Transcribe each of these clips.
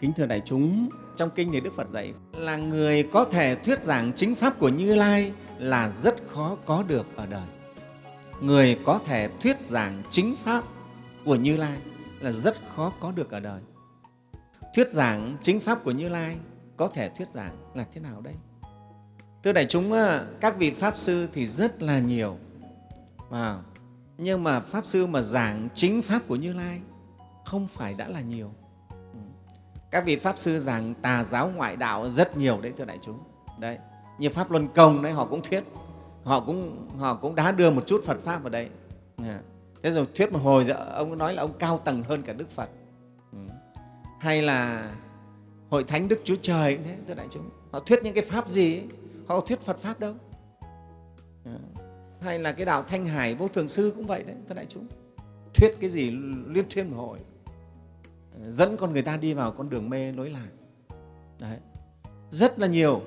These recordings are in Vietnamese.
kính thưa đại chúng, trong kinh thì đức phật dạy là người có thể thuyết giảng chính pháp của như lai là rất khó có được ở đời. Người có thể thuyết giảng chính pháp của như lai là rất khó có được ở đời. Thuyết giảng chính pháp của như lai có thể thuyết giảng là thế nào đây? Thưa đại chúng các vị pháp sư thì rất là nhiều. Wow. nhưng mà pháp sư mà giảng chính pháp của như lai không phải đã là nhiều các vị pháp sư giảng tà giáo ngoại đạo rất nhiều đấy thưa đại chúng. Đấy như pháp luân công đấy họ cũng thuyết họ cũng họ cũng đã đưa một chút phật pháp vào đây. Dạ. Thế rồi thuyết một hồi ông nói là ông cao tầng hơn cả đức phật. Ừ. Hay là hội thánh đức chúa trời cũng thế thưa đại chúng. Họ thuyết những cái pháp gì ấy, họ thuyết phật pháp đâu. Dạ. Hay là cái đạo thanh hải vô thường sư cũng vậy đấy thưa đại chúng. Thuyết cái gì liên thuyên một hồi dẫn con người ta đi vào con đường mê lối lạc. Đấy. Rất là nhiều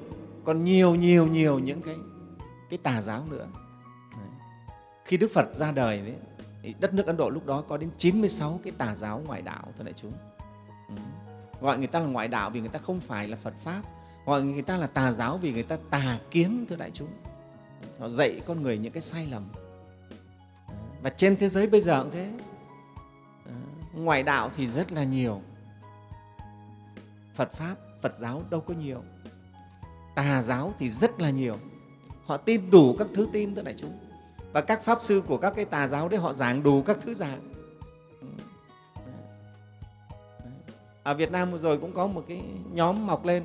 còn nhiều nhiều nhiều những cái cái tà giáo nữa. Đấy. khi đức phật ra đời đấy, thì đất nước ấn độ lúc đó có đến 96 cái tà giáo ngoại đạo thưa đại chúng. Ừ. gọi người ta là ngoại đạo vì người ta không phải là phật pháp gọi người ta là tà giáo vì người ta tà kiến thưa đại chúng. Họ dạy con người những cái sai lầm. Và trên thế giới bây giờ cũng thế ngoại đạo thì rất là nhiều. Phật pháp, phật giáo đâu có nhiều. Tà giáo thì rất là nhiều. Họ tin đủ các thứ tin tức đại chúng. Và các pháp sư của các cái tà giáo đấy họ giảng đủ các thứ giảng. Ở Việt Nam vừa rồi cũng có một cái nhóm mọc lên.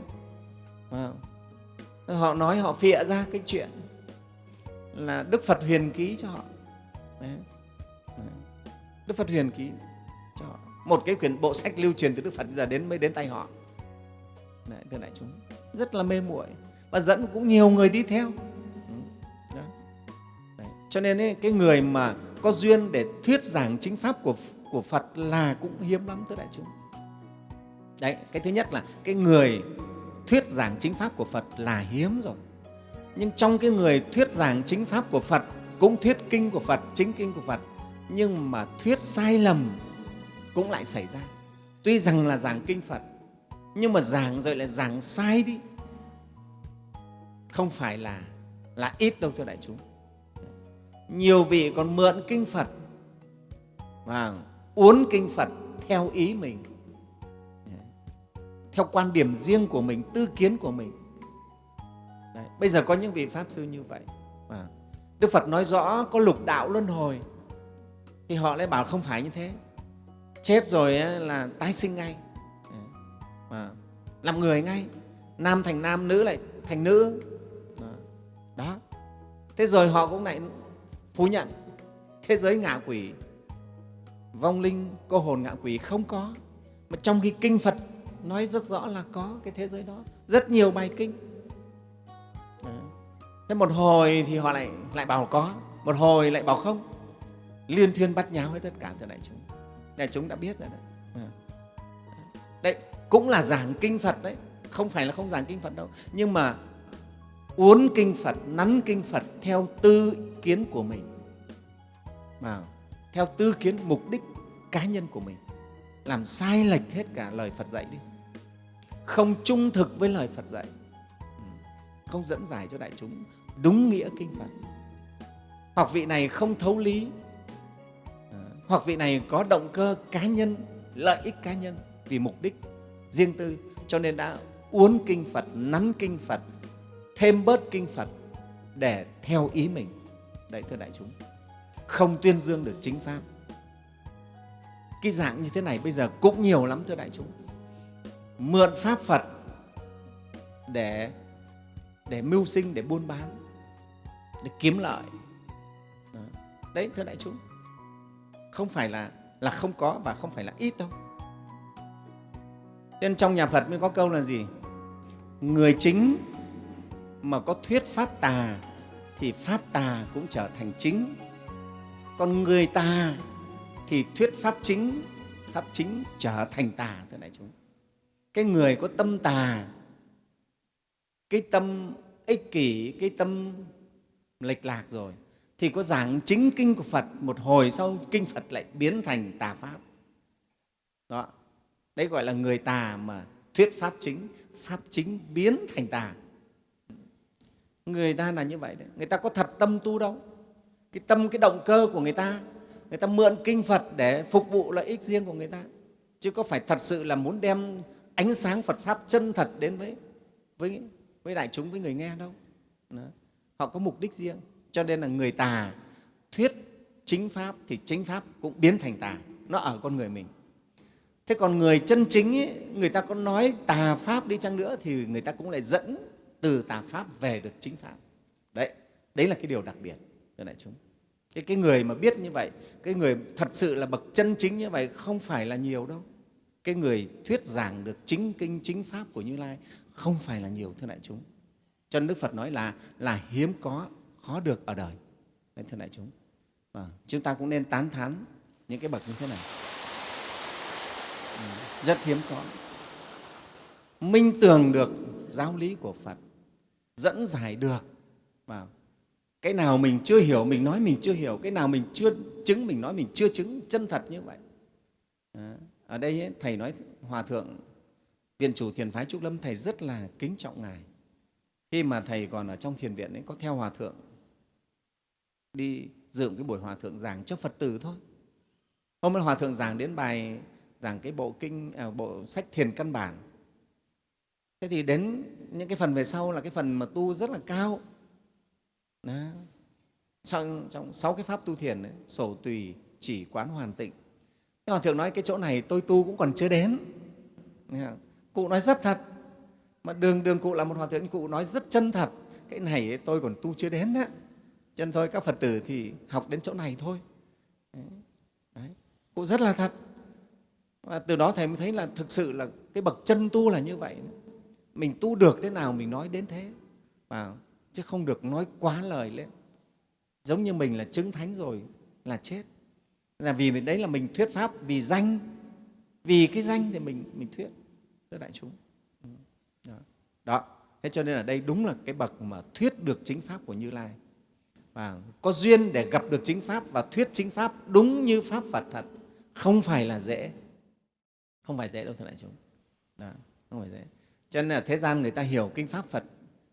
Họ nói họ phịa ra cái chuyện là Đức Phật huyền ký cho họ. Đức Phật huyền ký một cái quyển bộ sách lưu truyền từ Đức Phật giờ đến mới đến tay họ Đấy, thưa đại chúng rất là mê muội và dẫn cũng nhiều người đi theo ừ, Đấy. Đấy. cho nên ấy, cái người mà có duyên để thuyết giảng chính pháp của của Phật là cũng hiếm lắm thưa đại chúng đấy cái thứ nhất là cái người thuyết giảng chính pháp của Phật là hiếm rồi nhưng trong cái người thuyết giảng chính pháp của Phật cũng thuyết kinh của Phật chính kinh của Phật nhưng mà thuyết sai lầm cũng lại xảy ra. Tuy rằng là giảng kinh phật, nhưng mà giảng rồi lại giảng sai đi. Không phải là là ít đâu thưa đại chúng. Nhiều vị còn mượn kinh phật và uốn kinh phật theo ý mình, theo quan điểm riêng của mình, tư kiến của mình. Đấy. bây giờ có những vị pháp sư như vậy đức phật nói rõ có lục đạo luân hồi, thì họ lại bảo không phải như thế chết rồi là tái sinh ngay. À, làm người ngay nam thành nam nữ lại thành nữ. Đó. Thế rồi họ cũng lại phủ nhận thế giới ngạ quỷ vong linh cô hồn ngạ quỷ không có. Mà trong khi kinh phật nói rất rõ là có cái thế giới đó. Rất nhiều bài kinh. Thế một hồi thì họ lại lại bảo có một hồi lại bảo không. Liên thuyên bắt nháo hết tất cả thưa đại chúng đại chúng đã biết rồi đấy. Ờ. Đấy, cũng là giảng kinh phật đấy. Không phải là không giảng kinh phật đâu. Nhưng mà uốn kinh phật, nắn kinh phật theo tư kiến của mình. Mà theo tư kiến, mục đích cá nhân của mình. Làm sai lệch hết cả lời phật dạy đi. Không trung thực với lời phật dạy. Ừ. Không dẫn giải cho đại chúng. Đúng nghĩa kinh phật. Học vị này không thấu lý hoặc vị này có động cơ cá nhân, lợi ích cá nhân vì mục đích riêng tư, cho nên đã uốn kinh phật, nắn kinh phật, thêm bớt kinh phật để theo ý mình. Đấy, thưa đại chúng, không tuyên dương được chính pháp. Cái dạng như thế này bây giờ cũng nhiều lắm, thưa đại chúng. Mượn pháp phật để để mưu sinh, để buôn bán, để kiếm lợi. Đấy, thưa đại chúng không phải là là không có và không phải là ít đâu. Nên trong nhà phật mới có câu là gì? Người chính mà có thuyết pháp tà thì pháp tà cũng trở thành chính. Còn người tà thì thuyết pháp chính pháp chính trở thành tà thế này chúng. Cái người có tâm tà, cái tâm ích kỷ, cái tâm lệch lạc rồi thì có giảng chính kinh của Phật một hồi sau kinh Phật lại biến thành tà pháp. Đó. Đấy gọi là người tà mà thuyết pháp chính pháp chính biến thành tà. Người ta là như vậy đấy. Người ta có thật tâm tu đâu. Cái tâm cái động cơ của người ta người ta mượn kinh phật để phục vụ lợi ích riêng của người ta. Chứ có phải thật sự là muốn đem ánh sáng phật pháp chân thật đến với với, với đại chúng với người nghe đâu. Đó. họ có mục đích riêng cho nên là người tà thuyết chính pháp thì chính pháp cũng biến thành tà. Nó ở con người mình. Thế còn người chân chính ấy, người ta có nói tà pháp đi chăng nữa thì người ta cũng lại dẫn từ tà pháp về được chính pháp. Đấy đấy là cái điều đặc biệt thưa đại chúng. Cái, cái người mà biết như vậy cái người thật sự là bậc chân chính như vậy không phải là nhiều đâu. Cái người thuyết giảng được chính kinh chính pháp của như lai không phải là nhiều thưa đại chúng. Cho nên đức phật nói là là hiếm có khó được ở đời. Đấy, thưa đại chúng. À, chúng ta cũng nên tán thán những cái bậc như thế này. Vâng, rất hiếm có. Minh tường được giáo lý của phật dẫn giải được. Và cái nào mình chưa hiểu mình nói mình chưa hiểu cái nào mình chưa chứng mình nói mình chưa chứng chân thật như vậy. À, ở đây ấy, thầy nói hòa thượng viện chủ thiền phái trúc lâm thầy rất là kính trọng ngài khi mà thầy còn ở trong thiền viện ấy có theo hòa thượng đi dự cái buổi hòa thượng giảng cho phật tử thôi hôm nay hòa thượng giảng đến bài giảng cái bộ kinh à, bộ sách thiền căn bản thế thì đến những cái phần về sau là cái phần mà tu rất là cao đó. trong, trong sáu cái pháp tu thiền ấy, sổ tùy chỉ quán hoàn tịnh Thế Hòa Thượng nói cái chỗ này tôi tu cũng còn chưa đến. Cụ nói rất thật. Mà đường đường cụ là một hòa thượng, cụ nói rất chân thật. Cái này tôi còn tu chưa đến đó. Cho nên thôi các Phật tử thì học đến chỗ này thôi. Đấy. Cụ rất là thật. Và từ đó Thầy mới thấy là thực sự là cái bậc chân tu là như vậy. Mình tu được thế nào mình nói đến thế. Và chứ không được nói quá lời lên. Giống như mình là chứng thánh rồi là chết là vì đấy là mình thuyết pháp vì danh vì cái danh thì mình mình thuyết thưa đại chúng đó. Thế cho nên ở đây đúng là cái bậc mà thuyết được chính pháp của như lai. Và có duyên để gặp được chính pháp và thuyết chính pháp đúng như pháp phật thật không phải là dễ. Không phải dễ đâu thưa đại chúng. Đó, không phải dễ. Cho nên là thế gian người ta hiểu kinh pháp phật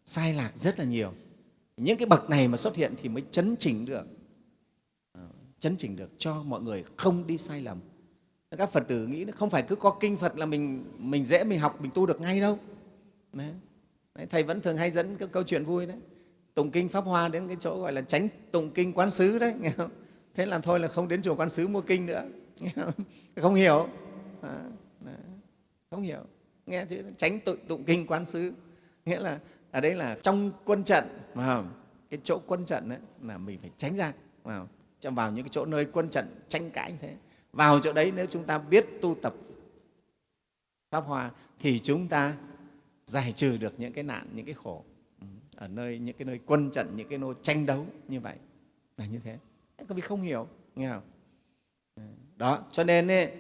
sai lạc rất là nhiều. Những cái bậc này mà xuất hiện thì mới chấn chỉnh được. Chấn chỉnh được cho mọi người không đi sai lầm. Các phật tử nghĩ không phải cứ có kinh phật là mình mình dễ mình học mình tu được ngay đâu. Đấy. Đấy, thầy vẫn thường hay dẫn các câu chuyện vui đấy. Tụng kinh pháp hoa đến cái chỗ gọi là tránh tụng kinh quán sứ đấy nghe không? thế làm thôi là không đến chùa quán sứ mua kinh nữa nghe không? không hiểu. À, à, không hiểu. Nghe chữ tránh tụng, tụng kinh quán sứ nghĩa là ở đây là trong quân trận mà cái chỗ quân trận đấy là mình phải tránh ra vào Trong vào những cái chỗ nơi quân trận tranh cãi như thế. Vào chỗ đấy nếu chúng ta biết tu tập pháp hoa thì chúng ta giải trừ được những cái nạn những cái khổ. Ừ, ở nơi những cái nơi quân trận những cái nơi tranh đấu như vậy là như thế. Các vị không hiểu nghe không? Ừ, đó cho nên ấy,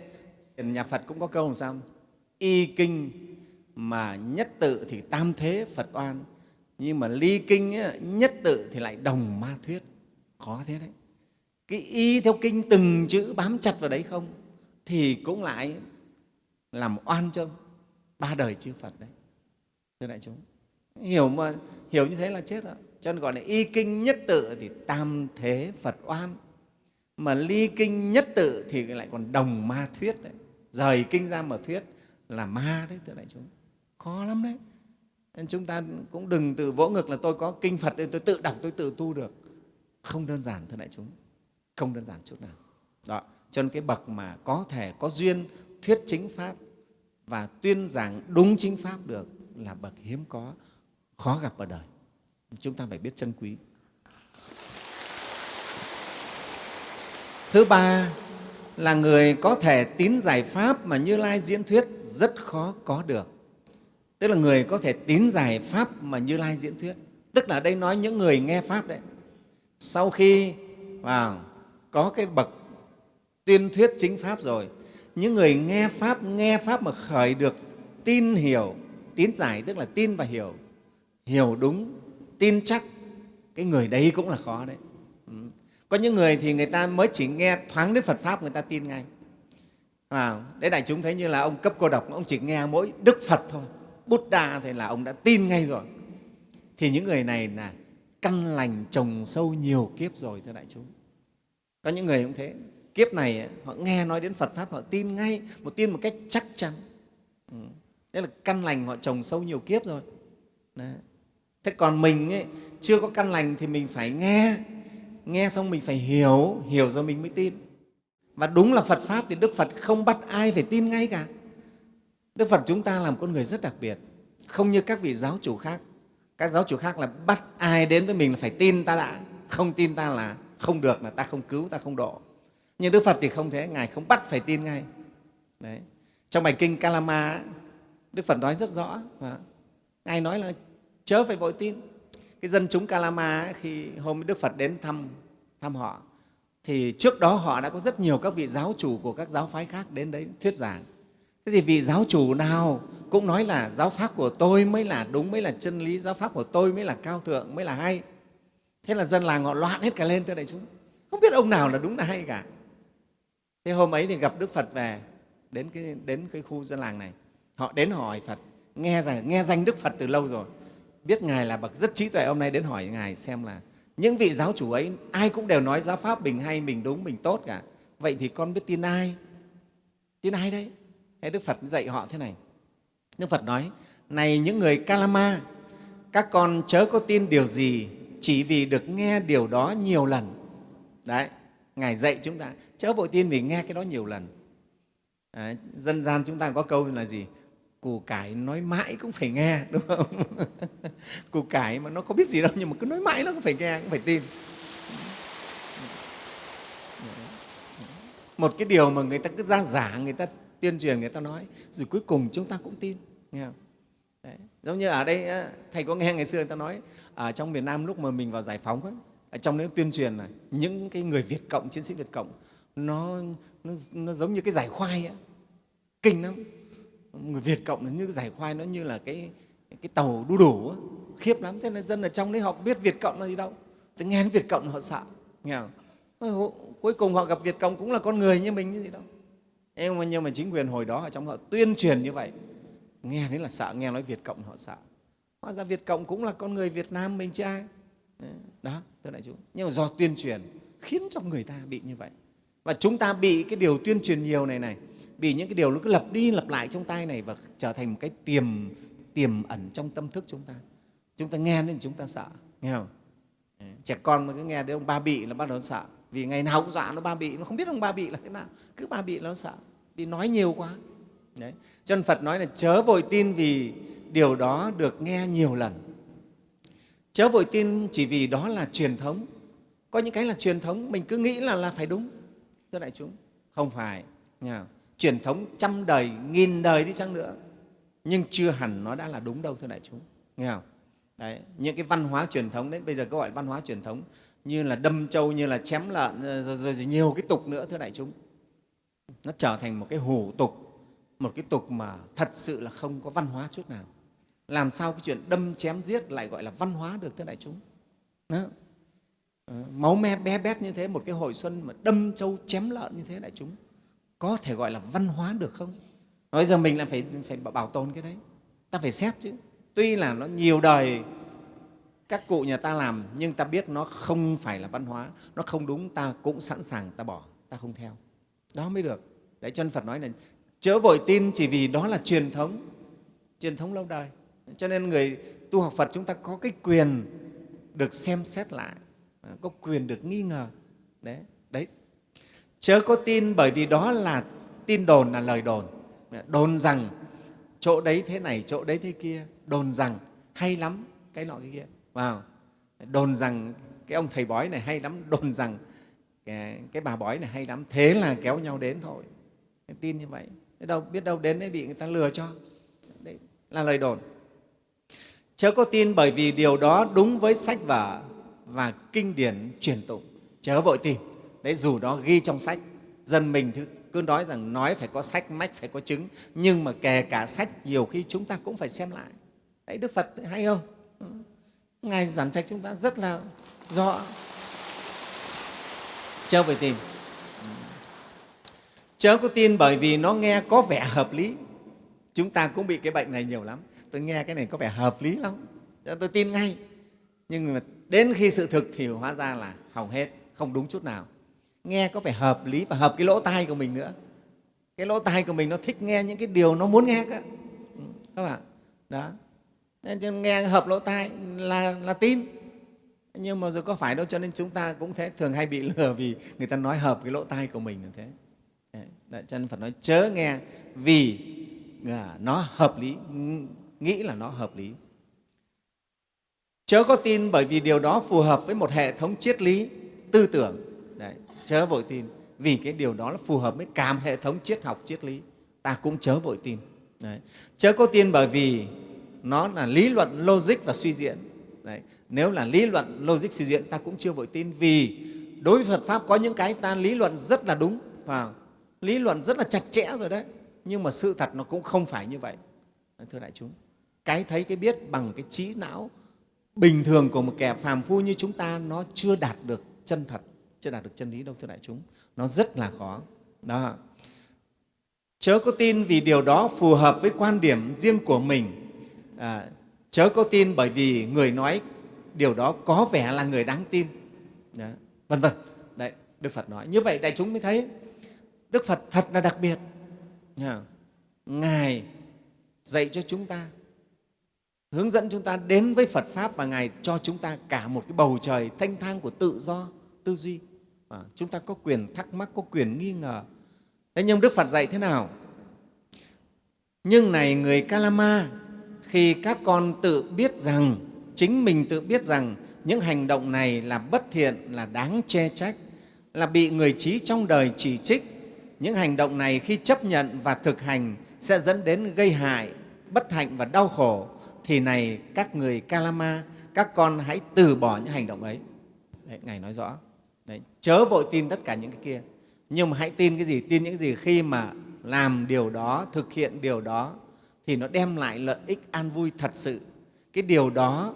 nhà phật cũng có câu làm sao y kinh mà nhất tự thì tam thế phật oan nhưng mà ly kinh ấy, nhất tự thì lại đồng ma thuyết. Khó thế đấy. Cái y theo kinh từng chữ bám chặt vào đấy không? Thì cũng lại làm oan cho ba đời chư Phật đấy. Thưa đại chúng, hiểu mà hiểu như thế là chết rồi. Cho nên gọi là y kinh nhất tự thì tam thế Phật oan. Mà ly kinh nhất tự thì lại còn đồng ma thuyết đấy. Rời kinh ra mà thuyết là ma đấy, thưa đại chúng. Khó lắm đấy. Nên chúng ta cũng đừng tự vỗ ngực là tôi có kinh Phật nên tôi tự đọc, tôi tự tu được. Không đơn giản, thưa đại chúng không đơn giản chút nào đó cho nên cái bậc mà có thể có duyên thuyết chính pháp và tuyên giảng đúng chính pháp được là bậc hiếm có, khó gặp ở đời. Chúng ta phải biết trân quý. Thứ ba là người có thể tín giải pháp mà như lai diễn thuyết rất khó có được. Tức là người có thể tín giải pháp mà như lai diễn thuyết. Tức là đây nói những người nghe pháp đấy. Sau khi, vào, có cái bậc tuyên thuyết chính pháp rồi, những người nghe pháp nghe pháp mà khởi được tin hiểu tín giải tức là tin và hiểu. Hiểu đúng tin chắc cái người đấy cũng là khó đấy. Ừ. Có những người thì người ta mới chỉ nghe thoáng đến phật pháp người ta tin ngay. À, đấy đại chúng thấy như là ông cấp cô độc ông chỉ nghe mỗi đức phật thôi. Bút đa thì là ông đã tin ngay rồi. Thì những người này là căn lành trồng sâu nhiều kiếp rồi thưa đại chúng. Có những người cũng thế kiếp này họ nghe nói đến phật pháp họ tin ngay một tin một cách chắc chắn. Ừ. Thế là căn lành họ trồng sâu nhiều kiếp rồi. Đấy. thế còn mình ấy, chưa có căn lành thì mình phải nghe. Nghe xong mình phải hiểu hiểu rồi mình mới tin. Và đúng là phật pháp thì đức phật không bắt ai phải tin ngay cả. Đức phật chúng ta là một con người rất đặc biệt không như các vị giáo chủ khác. Các giáo chủ khác là bắt ai đến với mình là phải tin ta đã. Không tin ta là không được là ta không cứu ta không độ. Nhưng đức phật thì không thế ngài không bắt phải tin ngay. Đấy. trong bài kinh kalama đức phật nói rất rõ. Và ngài nói là chớ phải vội tin. Cái dân chúng kalama khi hôm đức phật đến thăm thăm họ thì trước đó họ đã có rất nhiều các vị giáo chủ của các giáo phái khác đến đấy thuyết giảng. Thế thì vị giáo chủ nào cũng nói là giáo pháp của tôi mới là đúng mới là chân lý giáo pháp của tôi mới là cao thượng mới là hay. Thế là dân làng họ loạn hết cả lên thưa đại chúng. Không biết ông nào là đúng là hay cả. Thế hôm ấy thì gặp đức phật về đến cái, đến cái khu dân làng này họ đến hỏi phật. Nghe rằng nghe danh đức phật từ lâu rồi. Biết ngài là bậc rất trí tuệ hôm nay đến hỏi ngài xem là những vị giáo chủ ấy ai cũng đều nói giáo pháp mình hay mình đúng mình tốt cả. Vậy thì con biết tin ai? Tin ai đấy? Thế đức phật dạy họ thế này. Đức phật nói này những người kalama các con chớ có tin điều gì chỉ vì được nghe điều đó nhiều lần. Đấy ngài dạy chúng ta chớ vội tin vì nghe cái đó nhiều lần. Đấy, dân gian chúng ta có câu là gì? Củ cải nói mãi cũng phải nghe đúng không củ cải mà nó có biết gì đâu nhưng mà cứ nói mãi nó cũng phải nghe cũng phải tin một cái điều mà người ta cứ ra giả người ta tuyên truyền người ta nói rồi cuối cùng chúng ta cũng tin nghe không? Đấy. giống như ở đây thầy có nghe ngày xưa người ta nói ở trong miền Nam lúc mà mình vào giải phóng ấy, ở trong đấy tuyên truyền là những cái người Việt cộng chiến sĩ Việt cộng nó nó, nó giống như cái giải khoai ấy. kinh lắm người Việt cộng là như giải khoai nó như là cái cái tàu đu đủ ấy. khiếp lắm thế nên dân ở trong đấy họ biết Việt cộng là gì đâu. Thế nghe đến Việt cộng họ sợ nghe không? cuối cùng họ gặp Việt cộng cũng là con người như mình như gì đâu. Nhưng mà, nhưng mà chính quyền hồi đó ở trong họ tuyên truyền như vậy. Nghe đến là sợ nghe nói Việt cộng họ sợ. Hóa ra Việt cộng cũng là con người Việt Nam mình chứ ai. Đó thưa đại chúng. Nhưng mà do tuyên truyền khiến cho người ta bị như vậy. Và chúng ta bị cái điều tuyên truyền nhiều này này vì những cái điều nó cứ lặp đi lặp lại trong tai này và trở thành một cái tiềm tiềm ẩn trong tâm thức chúng ta. Chúng ta nghe nên chúng ta sợ, nghe không? Trẻ con mà cứ nghe đến ông ba bị là bắt đầu sợ. Vì ngày nào cũng dọa nó ba bị, nó không biết ông ba bị là thế nào. Cứ ba bị nó sợ, vì nói nhiều quá. Đấy. cho nên phật nói là chớ vội tin vì điều đó được nghe nhiều lần. Chớ vội tin chỉ vì đó là truyền thống. Có những cái là truyền thống, mình cứ nghĩ là là phải đúng, thưa đại chúng. Không phải nha truyền thống trăm đời nghìn đời đi chăng nữa. Nhưng chưa hẳn nó đã là đúng đâu thưa đại chúng. Nghe không? Đấy, những cái văn hóa truyền thống đấy bây giờ có gọi là văn hóa truyền thống như là đâm trâu như là chém lợn ờ, rồi, rồi, rồi nhiều cái tục nữa thưa đại chúng. Nó trở thành một cái hủ tục một cái tục mà thật sự là không có văn hóa chút nào. Làm sao cái chuyện đâm chém giết lại gọi là văn hóa được thưa đại chúng? Đó. Ờ, máu me bé bét như thế một cái hồi xuân mà đâm trâu chém lợn như thế đại chúng có thể gọi là văn hóa được không? Bây giờ mình là phải phải bảo tồn cái đấy. Ta phải xét chứ. Tuy là nó nhiều đời các cụ nhà ta làm, nhưng ta biết nó không phải là văn hóa. Nó không đúng, ta cũng sẵn sàng ta bỏ, ta không theo. Đó mới được. Đấy chân phật nói là chớ vội tin chỉ vì đó là truyền thống. Truyền thống lâu đời. Cho nên người tu học phật chúng ta có cái quyền được xem xét lại, có quyền được nghi ngờ. Đấy đấy chớ có tin bởi vì đó là tin đồn là lời đồn. Đồn rằng chỗ đấy thế này chỗ đấy thế kia. Đồn rằng hay lắm cái nọ cái kia. Wow. đồn rằng cái ông thầy bói này hay lắm đồn rằng cái, cái bà bói này hay lắm. Thế là kéo nhau đến thôi. Em tin như vậy. Biết đâu biết đâu đến đấy bị người ta lừa cho. Đấy là lời đồn. Chớ có tin bởi vì điều đó đúng với sách vở và kinh điển truyền tụng. Chớ vội tin đấy, dù đó ghi trong sách, dân mình cứ nói rằng nói phải có sách, mách phải có chứng, nhưng mà kể cả sách nhiều khi chúng ta cũng phải xem lại. Đấy, đức phật hay không? Ừ. Ngài giảng trách chúng ta rất là rõ. Chớ phải tìm ừ. chớ có tin bởi vì nó nghe có vẻ hợp lý. Chúng ta cũng bị cái bệnh này nhiều lắm. Tôi nghe cái này có vẻ hợp lý lắm. Tôi tin ngay. Nhưng mà đến khi sự thực thì hóa ra là hỏng hết, không đúng chút nào nghe có phải hợp lý và hợp cái lỗ tai của mình nữa. Cái lỗ tai của mình nó thích nghe những cái điều nó muốn nghe cơ. Ừ, các bạn. Đó. Nên nghe hợp lỗ tai là, là tin. Nhưng mà rồi có phải đâu cho nên chúng ta cũng thế thường hay bị lừa vì người ta nói hợp cái lỗ tai của mình là thế. Đấy, cho nên phật nói chớ nghe vì à, nó hợp lý nghĩ là nó hợp lý. Chớ có tin bởi vì điều đó phù hợp với một hệ thống triết lý tư tưởng chớ vội tin. Vì cái điều đó là phù hợp với cả hệ thống triết học, triết lý. Ta cũng chớ vội tin. Đấy. chớ có tin bởi vì nó là lý luận logic và suy diễn. Đấy. nếu là lý luận logic, suy diễn, ta cũng chưa vội tin. Vì đối với phật pháp có những cái ta lý luận rất là đúng và lý luận rất là chặt chẽ rồi đấy. Nhưng mà sự thật nó cũng không phải như vậy. Thưa đại chúng, cái thấy cái biết bằng cái trí não bình thường của một kẻ phàm phu như chúng ta, nó chưa đạt được chân thật chưa đạt được chân lý đâu thưa đại chúng. Nó rất là khó. Đó. Chớ có tin vì điều đó phù hợp với quan điểm riêng của mình. À, chớ có tin bởi vì người nói điều đó có vẻ là người đáng tin. Đó, vân vân. Đấy đức phật nói. Như vậy đại chúng mới thấy đức phật thật là đặc biệt. Ngài dạy cho chúng ta hướng dẫn chúng ta đến với phật pháp và ngài cho chúng ta cả một cái bầu trời thanh thang của tự do tư duy à, chúng ta có quyền thắc mắc có quyền nghi ngờ. Thế nhưng đức phật dạy thế nào? Nhưng này người kalama khi các con tự biết rằng chính mình tự biết rằng những hành động này là bất thiện là đáng che trách là bị người trí trong đời chỉ trích những hành động này khi chấp nhận và thực hành sẽ dẫn đến gây hại bất hạnh và đau khổ thì này các người kalama các con hãy từ bỏ những hành động ấy. Đấy, ngài nói rõ. Đấy, chớ vội tin tất cả những cái kia. Nhưng mà hãy tin cái gì? Tin những gì khi mà làm điều đó thực hiện điều đó thì nó đem lại lợi ích an vui thật sự. Cái điều đó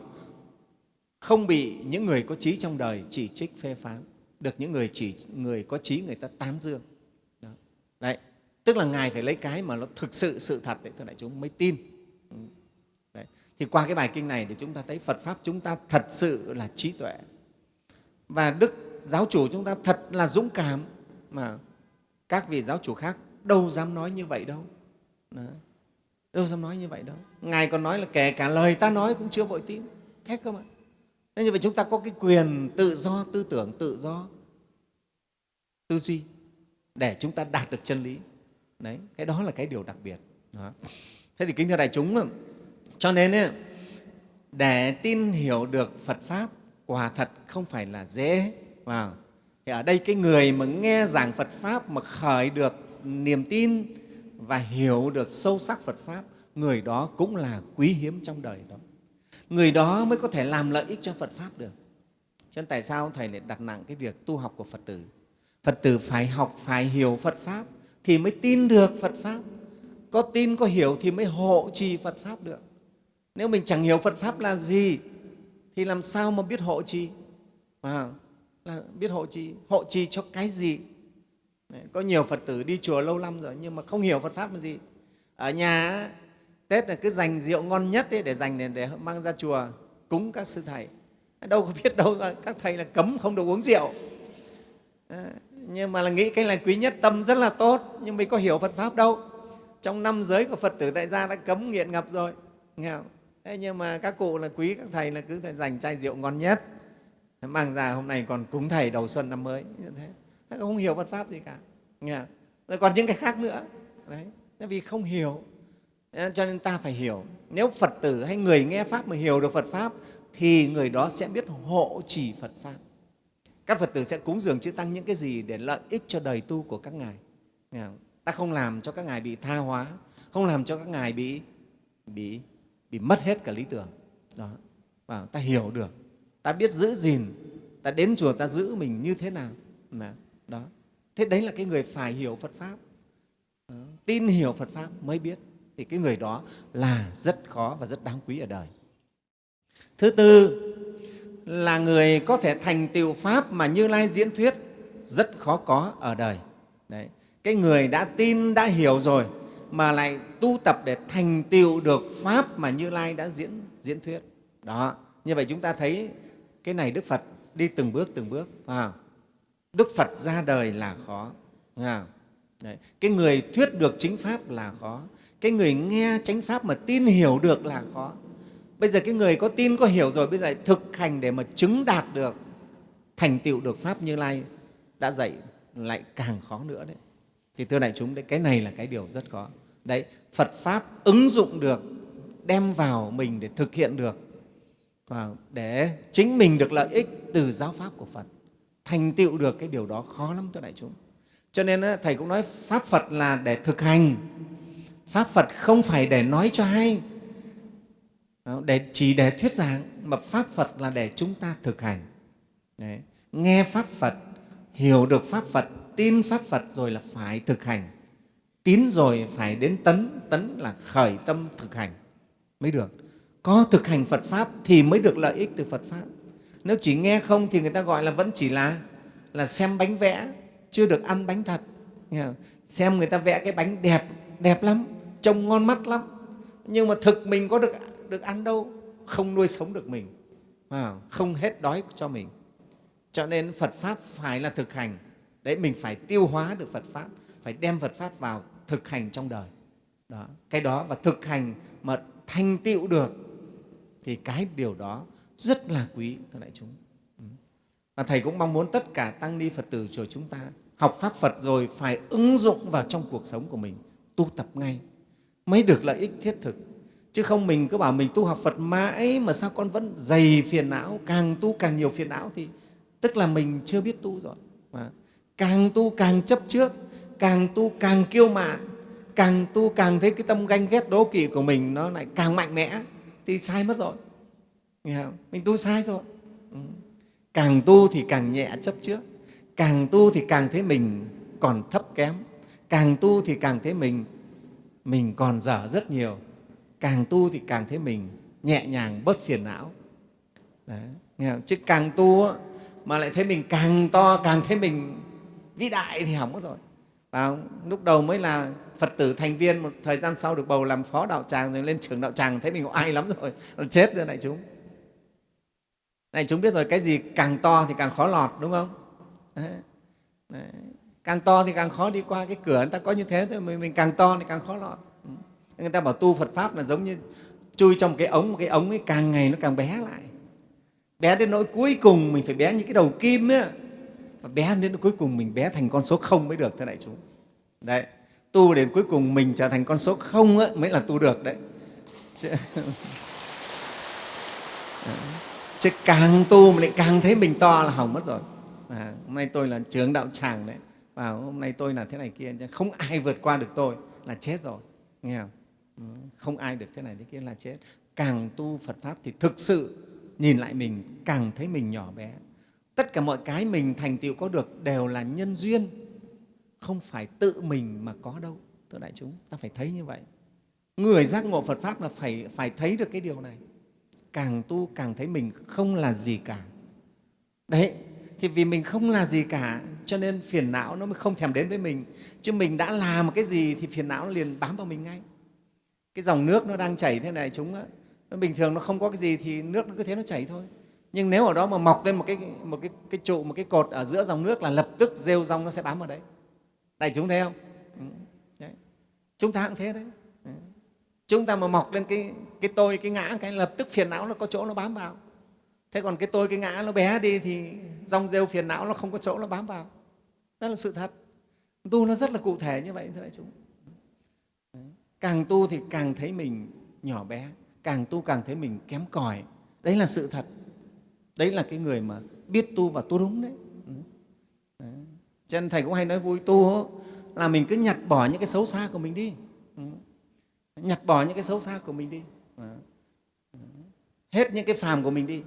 không bị những người có trí trong đời chỉ trích phê phán. Được những người chỉ người có trí người ta tán dương. Đó. đấy tức là ngài phải lấy cái mà nó thực sự sự thật đấy thưa đại chúng mới tin. Ừ. Đấy. thì qua cái bài kinh này thì chúng ta thấy phật pháp chúng ta thật sự là trí tuệ. Và đức giáo chủ chúng ta thật là dũng cảm. Mà các vị giáo chủ khác đâu dám nói như vậy đâu. Đó. đâu dám nói như vậy đâu. Ngài còn nói là kể cả lời ta nói cũng chưa vội tin. Thế cơ mà. Nên như vậy chúng ta có cái quyền tự do tư tưởng tự do tư duy để chúng ta đạt được chân lý. Đấy cái đó là cái điều đặc biệt. Đó. thế thì kính thưa đại chúng cho nên ấy, để tin hiểu được phật pháp quả thật không phải là dễ. Wow. thì ở đây cái người mà nghe giảng phật pháp mà khởi được niềm tin và hiểu được sâu sắc phật pháp, người đó cũng là quý hiếm trong đời đó. Người đó mới có thể làm lợi ích cho phật pháp được. Cho nên tại sao thầy lại đặt nặng cái việc tu học của phật tử? Phật tử phải học, phải hiểu phật pháp thì mới tin được phật pháp. Có tin, có hiểu thì mới hộ trì phật pháp được. Nếu mình chẳng hiểu phật pháp là gì thì làm sao mà biết hộ trì? Wow là biết hộ trì hộ trì cho cái gì? Đấy, có nhiều phật tử đi chùa lâu năm rồi nhưng mà không hiểu phật pháp là gì. Ở nhà tết là cứ dành rượu ngon nhất ấy để dành để, để mang ra chùa cúng các sư thầy. Đâu có biết đâu các thầy là cấm không được uống rượu. À, nhưng mà là nghĩ cái là quý nhất tâm rất là tốt nhưng mình có hiểu phật pháp đâu. Trong năm giới của phật tử tại gia đã cấm nghiện ngập rồi nghe không? Thế nhưng mà các cụ là quý các thầy là cứ phải dành chai rượu ngon nhất mang ra hôm nay còn cúng thầy đầu xuân năm mới. Như thế. Thế không hiểu Phật pháp gì cả. Nghe rồi còn những cái khác nữa. Đấy. Vì không hiểu cho nên ta phải hiểu. Nếu Phật tử hay người nghe pháp mà hiểu được Phật pháp, thì người đó sẽ biết hộ trì Phật pháp. Các Phật tử sẽ cúng dường chư Tăng những cái gì để lợi ích cho đời tu của các ngài. Nghe không? ta không làm cho các ngài bị tha hóa, không làm cho các ngài bị bị bị mất hết cả lý tưởng. Đó. Và ta hiểu được ta biết giữ gìn, ta đến chùa ta giữ mình như thế nào. Đó. Thế đấy là cái người phải hiểu phật pháp. Tin hiểu phật pháp mới biết. Thì cái người đó là rất khó và rất đáng quý ở đời. Thứ tư, là người có thể thành tựu pháp mà như lai diễn thuyết rất khó có ở đời. Đấy. Cái người đã tin, đã hiểu rồi mà lại tu tập để thành tựu được pháp mà như lai đã diễn diễn thuyết. Đó. Như vậy chúng ta thấy cái này đức phật đi từng bước từng bước à, đức phật ra đời là khó à, Đấy. cái người thuyết được chính pháp là khó. Cái người nghe chánh pháp mà tin hiểu được là khó. Bây giờ cái người có tin có hiểu rồi bây giờ thực hành để mà chứng đạt được thành tựu được pháp như lai đã dạy lại càng khó nữa đấy. Thì thưa đại chúng đấy cái này là cái điều rất khó. Đấy phật pháp ứng dụng được đem vào mình để thực hiện được và để chính mình được lợi ích từ giáo pháp của phật, thành tựu được cái điều đó khó lắm cho đại chúng. Cho nên thầy cũng nói pháp phật là để thực hành. Pháp phật không phải để nói cho hay à, để chỉ để thuyết giảng, mà pháp phật là để chúng ta thực hành. Đấy. nghe pháp phật, hiểu được pháp phật, tin pháp phật rồi là phải thực hành. Tín rồi phải đến tấn tấn là khởi tâm thực hành mới được có thực hành phật pháp thì mới được lợi ích từ phật pháp. Nếu chỉ nghe không thì người ta gọi là vẫn chỉ là là xem bánh vẽ, chưa được ăn bánh thật. Xem người ta vẽ cái bánh đẹp đẹp lắm, trông ngon mắt lắm. Nhưng mà thực mình có được được ăn đâu? Không nuôi sống được mình. Không hết đói cho mình. Cho nên phật pháp phải là thực hành. Đấy, mình phải tiêu hóa được phật pháp, phải đem phật pháp vào thực hành trong đời. Đó, cái đó và thực hành mà thành tựu được thì cái điều đó rất là quý thưa đại chúng. Và thầy cũng mong muốn tất cả tăng ni phật tử chùa chúng ta học pháp phật rồi phải ứng dụng vào trong cuộc sống của mình, tu tập ngay mới được lợi ích thiết thực. Chứ không mình cứ bảo mình tu học phật mãi mà sao con vẫn dày phiền não, càng tu càng nhiều phiền não thì tức là mình chưa biết tu rồi. Mà càng tu càng chấp trước, càng tu càng kiêu mạn, càng tu càng thấy cái tâm ganh ghét đố kỵ của mình nó lại càng mạnh mẽ thì sai mất rồi. Nghe không? mình tu sai rồi. Ừ. Càng tu thì càng nhẹ chấp trước. Càng tu thì càng thấy mình còn thấp kém. Càng tu thì càng thấy mình mình còn dở rất nhiều. Càng tu thì càng thấy mình nhẹ nhàng bớt phiền não. Đấy, nghe không? chứ càng tu mà lại thấy mình càng to càng thấy mình vĩ đại thì hỏng mất rồi. À, lúc đầu mới là phật tử thành viên một thời gian sau được bầu làm phó đạo tràng rồi lên trưởng đạo tràng thấy mình oai lắm rồi chết rồi đại chúng. Này chúng biết rồi cái gì càng to thì càng khó lọt đúng không? Đấy. Đấy. càng to thì càng khó đi qua cái cửa người ta có như thế thôi mình, mình càng to thì càng khó lọt. Ừ. Người ta bảo tu phật pháp là giống như chui trong cái ống một cái ống ấy càng ngày nó càng bé lại. Bé đến nỗi cuối cùng mình phải bé như cái đầu kim ấy và bé đến cuối cùng mình bé thành con số không mới được thưa đại chúng. Đấy tu đến cuối cùng mình trở thành con số không ấy, mới là tu được đấy. Chứ, chứ càng tu mà lại càng thấy mình to là hỏng mất rồi. À, hôm nay tôi là trưởng đạo tràng đấy. Và hôm nay tôi là thế này kia không ai vượt qua được tôi là chết rồi. Nghe không? Ừ, không ai được thế này thế kia là chết. Càng tu phật pháp thì thực sự nhìn lại mình càng thấy mình nhỏ bé tất cả mọi cái mình thành tựu có được đều là nhân duyên. Không phải tự mình mà có đâu, thưa đại chúng, ta phải thấy như vậy. Người giác ngộ phật pháp là phải phải thấy được cái điều này. Càng tu càng thấy mình không là gì cả. Đấy, thì vì mình không là gì cả, cho nên phiền não nó mới không thèm đến với mình. Chứ mình đã làm một cái gì thì phiền não liền bám vào mình ngay. Cái dòng nước nó đang chảy thế này, chúng á, bình thường nó không có cái gì thì nước nó cứ thế nó chảy thôi nhưng nếu ở đó mà mọc lên một cái, một cái, cái trụ một cái cột ở giữa dòng nước là lập tức rêu rong nó sẽ bám vào đấy. Đại chúng thấy không? Ừ, đấy. chúng ta cũng thế đấy. Ừ. Chúng ta mà mọc lên cái, cái tôi cái ngã cái lập tức phiền não nó có chỗ nó bám vào. Thế còn cái tôi cái ngã nó bé đi thì rong rêu phiền não nó không có chỗ nó bám vào. Đó là sự thật. Tu nó rất là cụ thể như vậy thưa đại chúng. Càng tu thì càng thấy mình nhỏ bé. Càng tu càng thấy mình kém cỏi đấy là sự thật đấy là cái người mà biết tu và tu đúng đấy, ừ. đấy. cho nên thầy cũng hay nói vui tu là mình cứ nhặt bỏ những cái xấu xa của mình đi. Ừ. Nhặt bỏ những cái xấu xa của mình đi. Ừ. Hết những cái phàm của mình đi.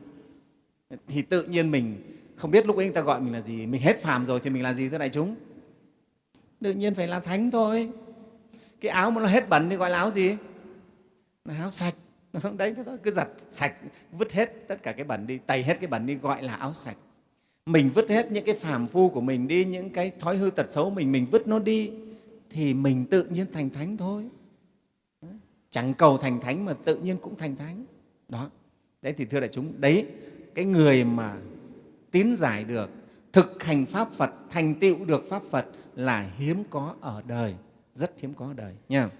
Thì tự nhiên mình không biết lúc ấy người ta gọi mình là gì mình hết phàm rồi thì mình là gì thưa đại chúng? Tự nhiên phải là thánh thôi. Cái áo mà nó hết bẩn thì gọi là áo gì? Là áo sạch đấy thế thôi cứ giặt sạch, vứt hết tất cả cái bẩn đi, tẩy hết cái bẩn đi, gọi là áo sạch. Mình vứt hết những cái phàm phu của mình đi, những cái thói hư tật xấu mình mình vứt nó đi, thì mình tự nhiên thành thánh thôi. Chẳng cầu thành thánh mà tự nhiên cũng thành thánh. Đó. Đấy thì thưa đại chúng, đấy, cái người mà tín giải được, thực hành pháp phật, thành tựu được pháp phật là hiếm có ở đời, rất hiếm có ở đời, nha.